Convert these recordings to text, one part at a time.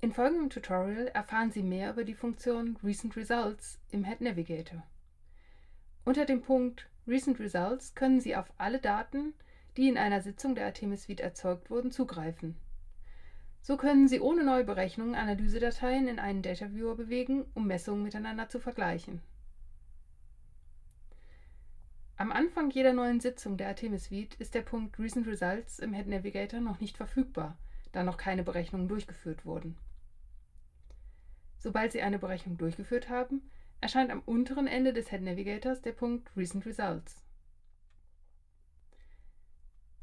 In folgendem Tutorial erfahren Sie mehr über die Funktion Recent Results im Head Navigator. Unter dem Punkt Recent Results können Sie auf alle Daten, die in einer Sitzung der Artemis Suite erzeugt wurden, zugreifen. So können Sie ohne Neuberechnungen Analysedateien in einen Data Viewer bewegen, um Messungen miteinander zu vergleichen. Am Anfang jeder neuen Sitzung der Artemis Suite ist der Punkt Recent Results im Head Navigator noch nicht verfügbar, da noch keine Berechnungen durchgeführt wurden. Sobald Sie eine Berechnung durchgeführt haben, erscheint am unteren Ende des Head Navigators der Punkt Recent Results.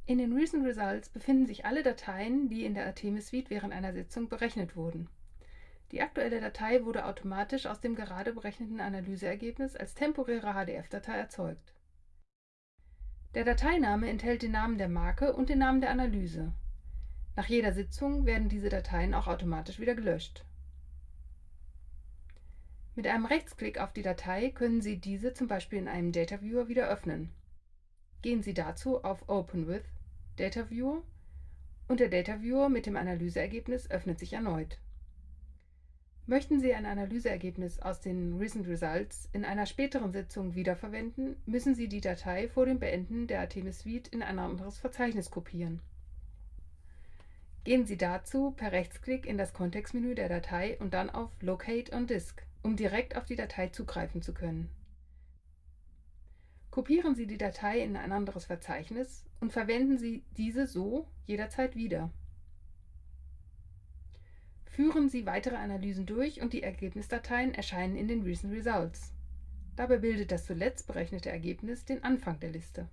In den Recent Results befinden sich alle Dateien, die in der Artemis Suite während einer Sitzung berechnet wurden. Die aktuelle Datei wurde automatisch aus dem gerade berechneten Analyseergebnis als temporäre HDF-Datei erzeugt. Der Dateiname enthält den Namen der Marke und den Namen der Analyse. Nach jeder Sitzung werden diese Dateien auch automatisch wieder gelöscht. Mit einem Rechtsklick auf die Datei können Sie diese zum Beispiel in einem Data Viewer wieder öffnen. Gehen Sie dazu auf Open with Data Viewer und der Data Viewer mit dem Analyseergebnis öffnet sich erneut. Möchten Sie ein Analyseergebnis aus den Recent Results in einer späteren Sitzung wiederverwenden, müssen Sie die Datei vor dem Beenden der Artemis Suite in ein anderes Verzeichnis kopieren. Gehen Sie dazu per Rechtsklick in das Kontextmenü der Datei und dann auf Locate on Disk um direkt auf die Datei zugreifen zu können. Kopieren Sie die Datei in ein anderes Verzeichnis und verwenden Sie diese so jederzeit wieder. Führen Sie weitere Analysen durch und die Ergebnisdateien erscheinen in den Recent Results. Dabei bildet das zuletzt berechnete Ergebnis den Anfang der Liste.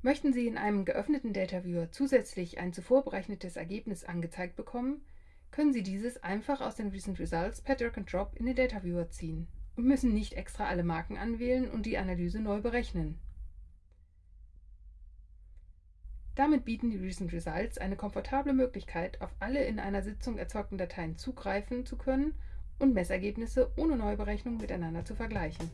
Möchten Sie in einem geöffneten Data Viewer zusätzlich ein zuvor berechnetes Ergebnis angezeigt bekommen, können Sie dieses einfach aus den Recent Results per Drag and Drop in den Data Viewer ziehen und müssen nicht extra alle Marken anwählen und die Analyse neu berechnen. Damit bieten die Recent Results eine komfortable Möglichkeit, auf alle in einer Sitzung erzeugten Dateien zugreifen zu können und Messergebnisse ohne Neuberechnung miteinander zu vergleichen.